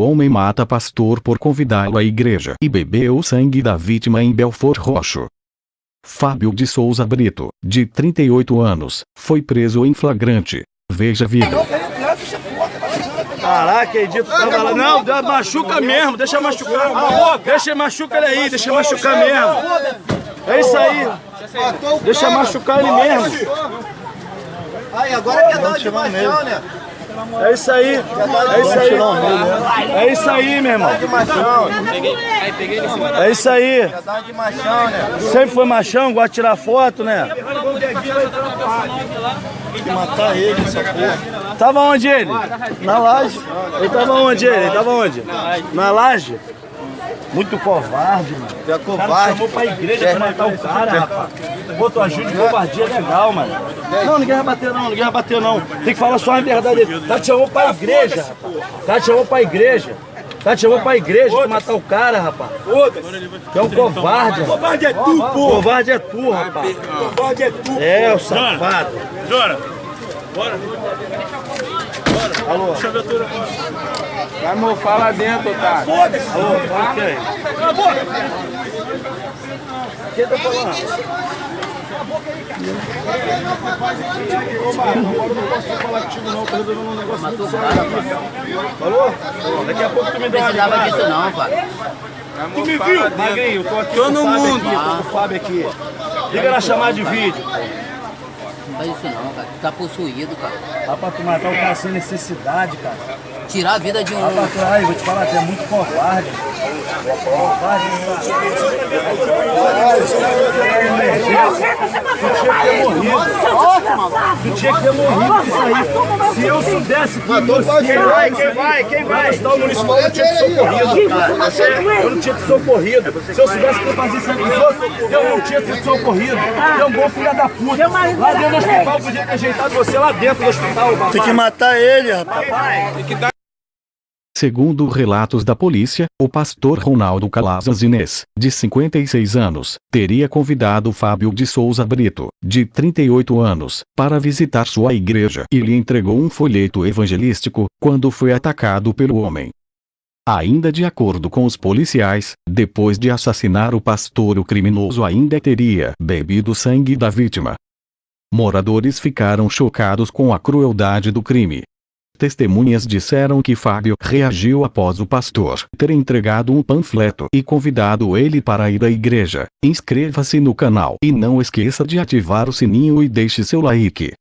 Homem mata pastor por convidá-lo à igreja e bebeu o sangue da vítima em Belfort Roxo. Fábio de Souza Brito, de 38 anos, foi preso em flagrante. Veja vídeo. Caraca, Edito tava lá. Não, dá- machuca mesmo, deixa machucar. Deixa machucar ele aí, deixa machucar mesmo. É isso aí. Deixa machucar ele mesmo. Aí, agora quer dar de machão, né? É isso aí. É isso aí. É isso aí, meu irmão. É isso aí. Sempre foi machão, gosta de tirar foto, né? Matar ele, essa porra. Tava onde ele? Na laje. Ele tava onde ele? Ele tava onde? Na laje? Muito covarde, mano. Tu é O cara covarde. chamou pra igreja pra matar o cara, rapaz. Pô, tua ajuda de covardia legal, mano. Não, ninguém vai bater não, ninguém vai bater não. Tem que falar só a verdade dele. Tá te chamou pra igreja, rapaz. Tá te chamou pra igreja. Tá te chamou pra igreja pra matar o cara, rapaz. Tu é um covarde, rapaz. Covarde é tu, pô! Covarde é tu, rapaz. Covarde é tu! É, o safado. Jora! Bora! Alô? Vai mofar lá dentro, tá? Foda-se! Alô, fala quem? Cala a boca! Quem tá falando? Falou? Daqui a pouco tu me dá uma precisava ligada. disso não, pai. Tu me viu? Magrinho, tô aqui Tô no mundo. Aqui, tô com o Fábio aqui. Liga na chamada de vídeo. Não faz isso não, cara. Tu tá possuído, cara. Dá pra tu matar o cara sem necessidade, cara. Tirar a vida de um. Dá pra tu, ai, vou te falar, tu é muito covarde. Covarde, Tu tinha que ter morrido isso aí. Se eu soubesse que você... Quem vai, quem vai, quem vai? O municipal eu não tinha socorrido. Eu não tinha te socorrido. Se eu soubesse que eu fazia isso aqui, eu não tinha te socorrido. É um bom filho da puta. Lá dentro do hospital, eu podia ter ajeitado você lá dentro do hospital. Tem que matar ele, rapaz. Segundo relatos da polícia, o pastor Ronaldo Calazans Inês, de 56 anos, teria convidado Fábio de Souza Brito, de 38 anos, para visitar sua igreja e lhe entregou um folheto evangelístico, quando foi atacado pelo homem. Ainda de acordo com os policiais, depois de assassinar o pastor, o criminoso ainda teria bebido sangue da vítima. Moradores ficaram chocados com a crueldade do crime. Testemunhas disseram que Fábio reagiu após o pastor ter entregado um panfleto e convidado ele para ir à igreja. Inscreva-se no canal e não esqueça de ativar o sininho e deixe seu like.